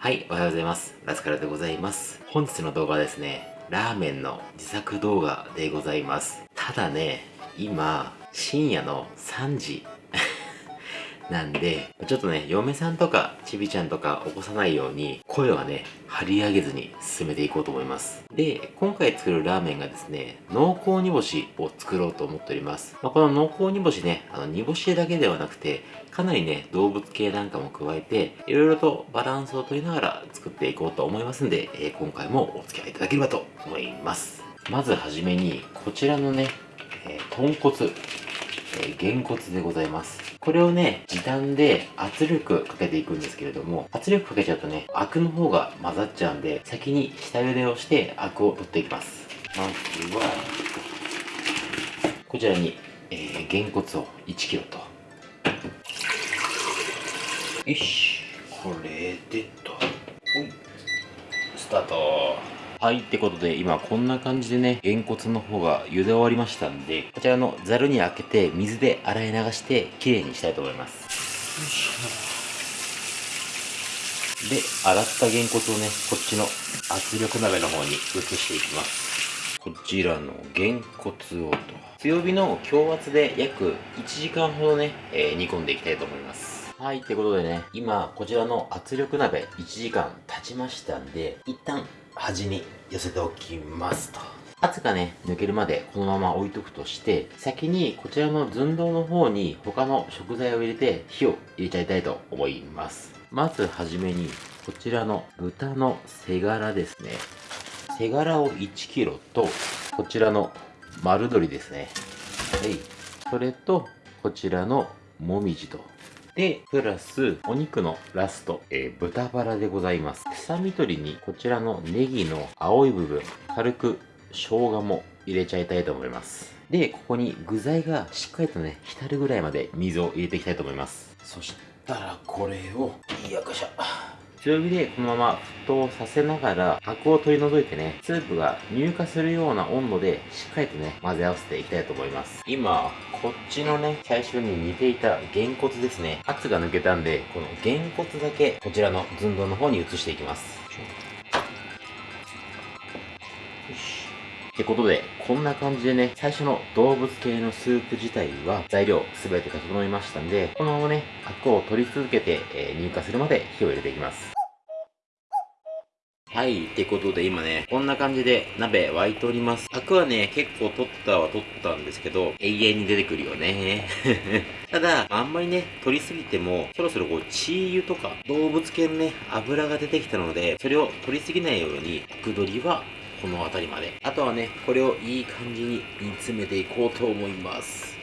はい、おはようございます。ラスカルでございます。本日の動画はですね、ラーメンの自作動画でございます。ただね、今、深夜の3時 なんで、ちょっとね、嫁さんとかちびちゃんとか起こさないように、声はね、張り上げずに進めていこうと思います。で、今回作るラーメンがですね、濃厚煮干しを作ろうと思っております。まあ、この濃厚煮干しね、あの煮干しだけではなくて、かなりね、動物系なんかも加えて、いろいろとバランスを取りながら作っていこうと思いますんで、えー今回もお付き合いいただければと思います。まずはじめに、こちらのね、えー豚骨、え、げんこつでございます。これをね、時短で圧力かけていくんですけれども、圧力かけちゃうとね、アクの方が混ざっちゃうんで、先に下茹でをしてアクを取っていきます。まずは、こちらに、えー、げんこつを 1kg と。よし、これでと。スタート。はい、ってことで今こんな感じでね、げんこつの方が茹で終わりましたんで、こちらのザルに開けて水で洗い流してきれいにしたいと思います。で、洗ったげんこつをね、こっちの圧力鍋の方に移していきます。こちらのげんこつをと。強火の強圧で約1時間ほどね、えー煮込んでいきたいと思います。はい、ってことでね、今、こちらの圧力鍋1時間経ちましたんで、一旦端に寄せておきますと。圧がね、抜けるまでこのまま置いとくとして、先にこちらの寸胴の方に他の食材を入れて火を入れちゃいたいと思います。まずはじめに、こちらの豚の背ガラですね。背ガラを 1kg と、こちらの丸鶏ですね。はい。それと、こちらのもみじと。で、プラス、お肉のラスト、えー豚バラでございます。臭み取りに、こちらのネギの青い部分、軽く生姜も入れちゃいたいと思います。で、ここに具材がしっかりとね、浸るぐらいまで水を入れていきたいと思います。そしたら、これを、よいしょ。強火でこのまま沸騰させながら、アクを取り除いてね、スープが乳化するような温度で、しっかりとね、混ぜ合わせていきたいと思います。今、こっちのね、最初に煮ていたげんこつですね。圧が抜けたんで、このげんこつだけ、こちらの寸胴の方に移していきます。ってことで、こんな感じでね、最初の動物系のスープ自体は材料すべて整いましたんで、このままね、アクを取り続けて、えー乳化するまで火を入れていきます。はい、ってことで今ね、こんな感じで鍋沸いております。アクはね、結構取ったは取ったんですけど、永遠に出てくるよね。ただ、あんまりね、取りすぎても、そろそろこう、チー油とか、動物系のね、油が出てきたので、それを取りすぎないように、アク取りはこの辺りまで。あとはね、これをいい感じに煮詰めていこうと思います。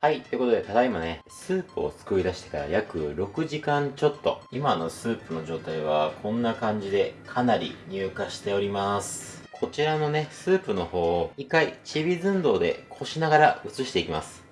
はい。ということで、ただいまね、スープを作り出してから約6時間ちょっと。今のスープの状態はこんな感じで、かなり乳化しております。こちらのね、スープの方を一回ちび寸胴でこしながら移していきます。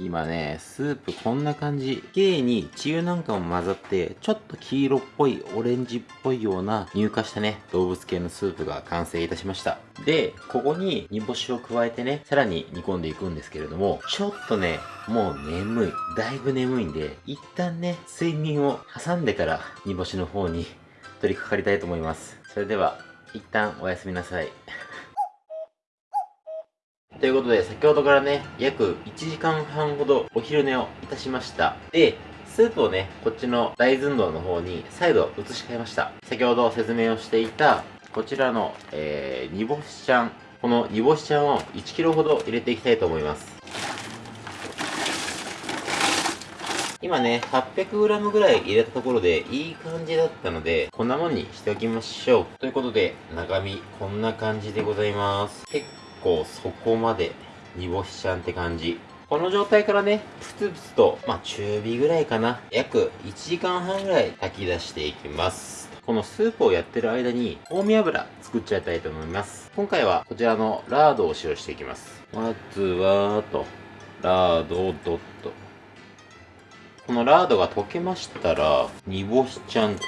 今ね、スープこんな感じ。綺麗に血油なんかも混ざって、ちょっと黄色っぽい、オレンジっぽいような乳化したね、動物系のスープが完成いたしました。で、ここに煮干しを加えてね、さらに煮込んでいくんですけれども、ちょっとね、もう眠い。だいぶ眠いんで、一旦ね、睡眠を挟んでから煮干しの方に取り掛かりたいと思います。それでは、一旦おやすみなさい。ということで、先ほどからね、約1時間半ほどお昼寝をいたしました。で、スープをね、こっちの大寸胴の方に再度移し替えました。先ほど説明をしていた、こちらの、えー、煮干しちゃん。この煮干しちゃんを 1kg ほど入れていきたいと思います。今ね、800g ぐらい入れたところでいい感じだったので、こんなもんにしておきましょう。ということで、中身こんな感じでございます。構そこまで煮干しちゃんって感じ。この状態からね、ふつふつと、まあ中火ぐらいかな。約1時間半ぐらい炊き出していきます。このスープをやってる間に、香味油作っちゃいたいと思います。今回はこちらのラードを使用していきます。まずは、と、ラードをドッと。このラードが溶けましたら、煮干しちゃんと、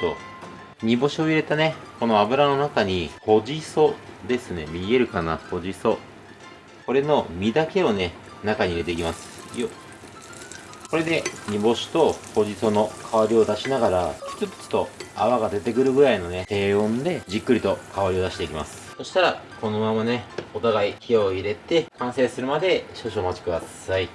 煮干しを入れたね、この油の中に、ほじそですね。見えるかな？ほじそ。これの身だけをね、中に入れていきます。よこれで煮干しとほじその香りを出しながらキツキツと泡が出てくるぐらいのね低温でじっくりと香りを出していきます。そしたらこのままねお互い火を入れて完成するまで少々お待ちください。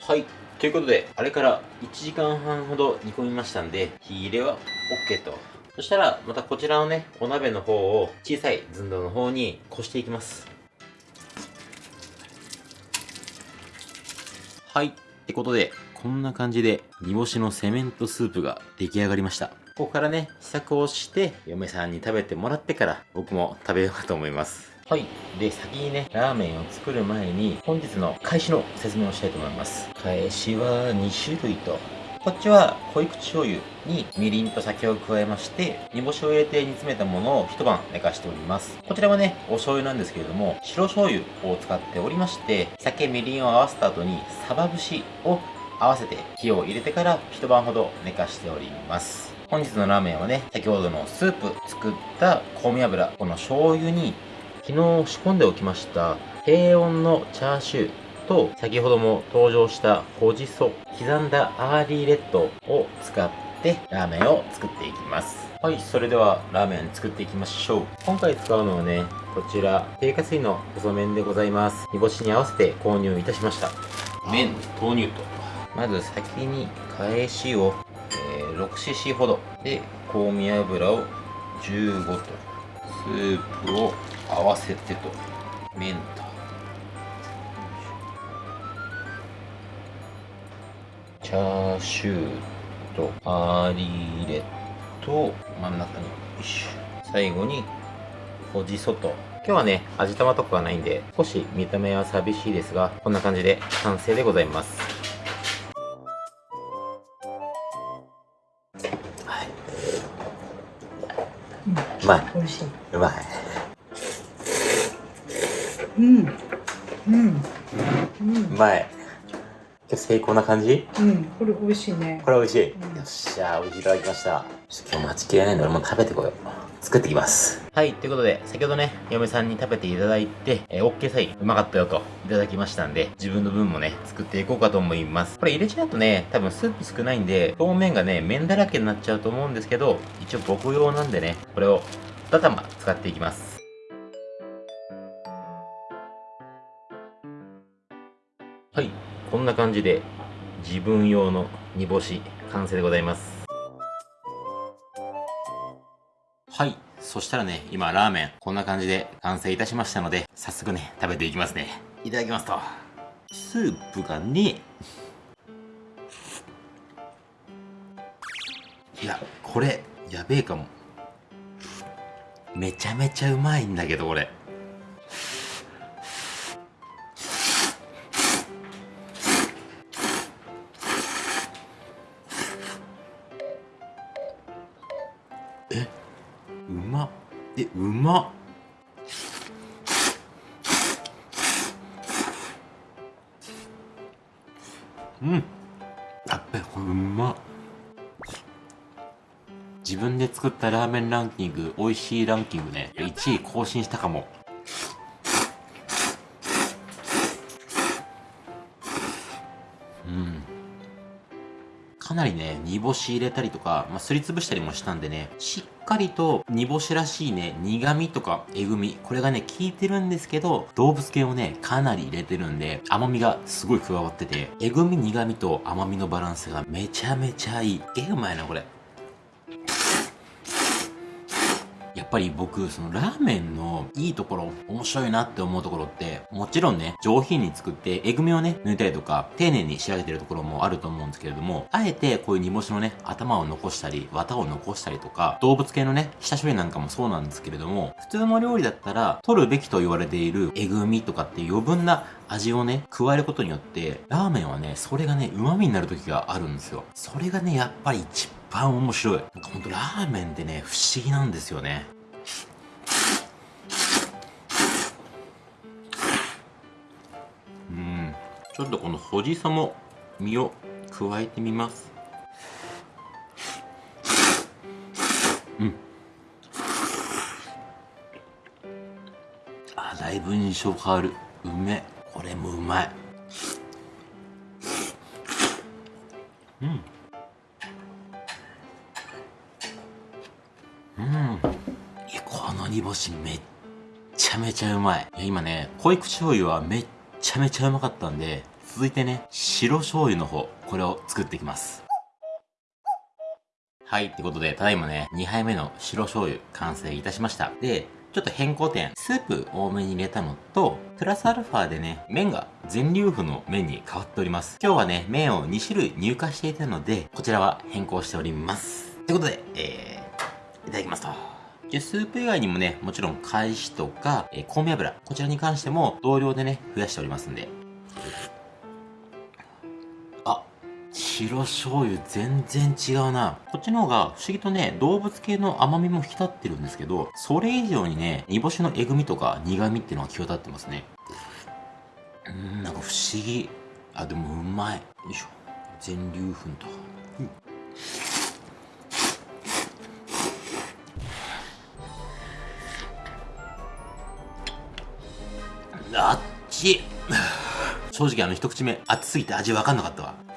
はい。ということであれから1時間半ほど煮込みましたんで火入れは OK とそしたらまたこちらのねお鍋の方を小さい寸胴の方にこしていきますはい。ってことで、こんな感じで煮干しのセメントスープが出来上がりました。ここからね、試作をして、嫁さんに食べてもらってから、僕も食べようかと思います。はい。で、先にね、ラーメンを作る前に、本日の返しの説明をしたいと思います。返しは2種類とこっちは濃い口醤油にみりんと酒を加えまして、煮干しを入れて煮詰めたものを一晩寝かしております。こちらはね、お醤油なんですけれども、白醤油を使っておりまして、酒、みりんを合わせた後にサバ節を合わせて火を入れてから一晩ほど寝かしております。本日のラーメンはね、先ほどのスープ作った香味油、この醤油に昨日仕込んでおきました低温のチャーシューと先ほども登場した穂じそ刻んだアーリーレッドを使ってラーメンを作っていきます。はいそれではラーメン作っていきましょう。今回使うのはねこちら低加水の細麺でございます。煮干しに合わせて購入いたしました。麺投入と。まず先に返しを、えー、6cc ほどで香味油を15とスープを合わせてと。麺と。チャーシューとアーリーレと真ん中に最後にほじそと。今日はね味玉とかはないんで少し見た目は寂しいですがこんな感じで完成でございます。うまい。美味しい。うまい。うん。うん。うまい。成功な感じ？うん、これ美味しいね。これ美味しい。うん、よっしゃー、美味しい。いただきました。ちょっと今日待ちきれないので、俺も食べてこよう。作ってきます。はい、ということで、先ほどね、嫁さんに食べていただいて、えー、OK サイン、うまかったよと、いただきましたんで、自分の分もね、作っていこうかと思います。これ入れちゃうとね、多分スープ少ないんで、表面がね、麺だらけになっちゃうと思うんですけど、一応僕用なんでね、これを2玉使っていきます。はい。こんな感じで自分用の煮干し完成でございますはいそしたらね今ラーメンこんな感じで完成いたしましたので早速ね食べていきますね。いただきますとスープがねいやこれやべえかも。めちゃめちゃうまいんだけどこれ。えうまうん。やっべこれうまっ。自分で作ったラーメンランキング美味しいランキングね1位更新したかも。かなりね、煮干し入れたりとか、まあ、すりつぶしたりもしたんでね、しっかりと煮干しらしいね、苦味とかえぐみ、これがね、効いてるんですけど、動物系をね、かなり入れてるんで、甘みがすごい加わってて、えぐみ苦味と甘みのバランスがめちゃめちゃいい。え、うまいな、これ。っぱり僕、そのラーメンのいいところ、面白いなって思うところって、もちろんね、上品に作って、えぐみをね、抜いたりとか、丁寧に仕上げてるところもあると思うんですけれども、あえてこういう煮干しのね、頭を残したり、綿を残したりとか、動物系のね、下処理なんかもそうなんですけれども、普通の料理だったら、取るべきと言われているえぐみとかって余分な味をね、加えることによって、ラーメンはね、それがね、旨味になる時があるんですよ。それがね、やっぱり一番面白い。なんかほんとラーメンってね、不思議なんですよね。ちょっとこのほじさも身を加えてみます。うん。あ、だいぶ印象変わる。うめ。これもうまいうんうんこの煮干しめっちゃめちゃうまいいや今ね濃い口醤油はめっちゃめちゃうまかったんで続いてね白醤油の方これを作っていきますはい。ってことで、ただいまね、2杯目の白醤油完成いたしました。で、ちょっと変更点、スープ多めに入れたのと、プラスアルファでね、麺が全粒粉の麺に変わっております。今日はね、麺を2種類入荷していたので、こちらは変更しております。ということで、えー、いただきますと。で、スープ以外にもね、もちろん、返しとか、えー、香味油、こちらに関しても同量でね、増やしておりますんで、白醤油全然違うな。こっちの方が不思議とね、動物系の甘みも引き立ってるんですけど、それ以上にね、煮干しのえぐみとか苦味っていうのが際立ってますね。うん、なんか不思議。あ、でもうまい。よいしょ。全粒粉と。うん、あっち 正直あの一口目熱すぎて味わかんなかったわ。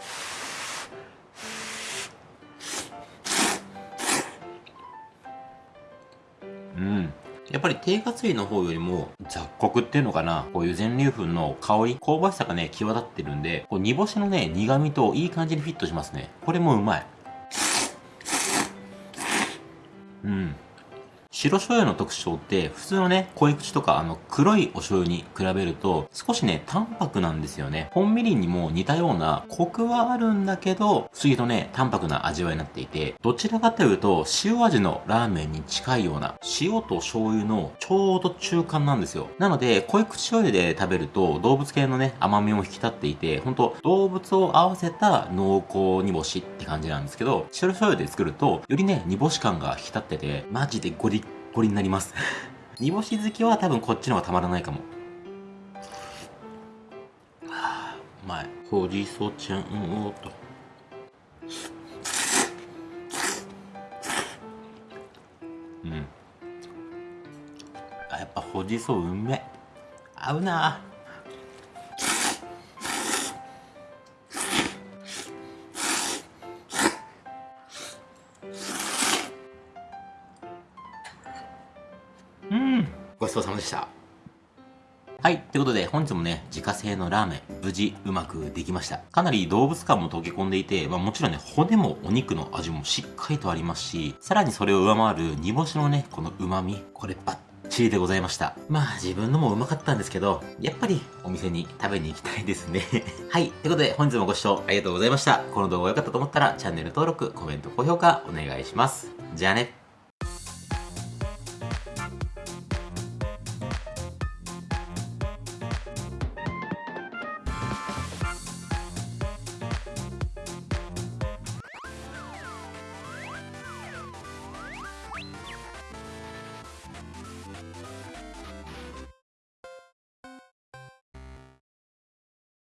うんやっぱり低活油の方よりも雑穀っていうのかな、こういう全粒粉の香り、香ばしさがね、際立ってるんで、こう煮干しのね、苦味といい感じにフィットしますね。これもうまい。白醤油の特徴って、普通のね、濃い口とか、あの、黒いお醤油に比べると、少しね、淡白なんですよね。本みりんにも似たような、コクはあるんだけど、不思議とね、淡白な味わいになっていて、どちらかというと、塩味のラーメンに近いような、塩と醤油のちょうど中間なんですよ。なので、濃い口醤油で食べると、動物系のね、甘みも引き立っていて、ほんと、動物を合わせた濃厚煮干しって感じなんですけど、白醤油で作ると、よりね、煮干し感が引き立ってて、マジでゴリッこれになります。煮干し好きは多分こっちの方がたまらないかも。ああうまい。ほじそちゃんをと。うん。あやっぱほじそうめ。合うな。ごちそうさまでした。はい。ということで、本日もね、自家製のラーメン、無事うまくできました。かなり動物感も溶け込んでいて、まあもちろんね、骨もお肉の味もしっかりとありますし、さらにそれを上回る煮干しのね、この旨味、これバッチリでございました。まあ自分のもうまかったんですけど、やっぱりお店に食べに行きたいですね。はい。ということで本日もご視聴ありがとうございました。この動画良かったと思ったらチャンネル登録、コメント、高評価お願いします。じゃあね。